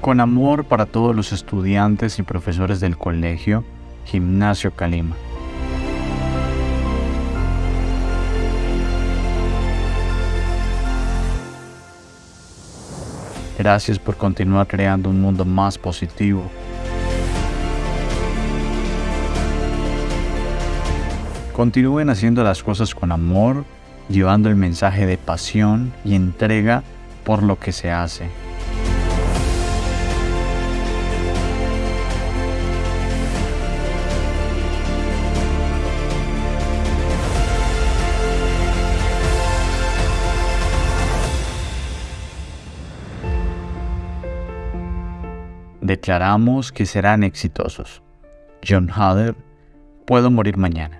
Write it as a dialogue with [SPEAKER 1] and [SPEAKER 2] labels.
[SPEAKER 1] Con amor para todos los estudiantes y profesores del colegio, Gimnasio Calima. Gracias por continuar creando un mundo más positivo. Continúen haciendo las cosas con amor, llevando el mensaje de pasión y entrega por lo que se hace. Declaramos que serán exitosos. John Hader, puedo morir mañana.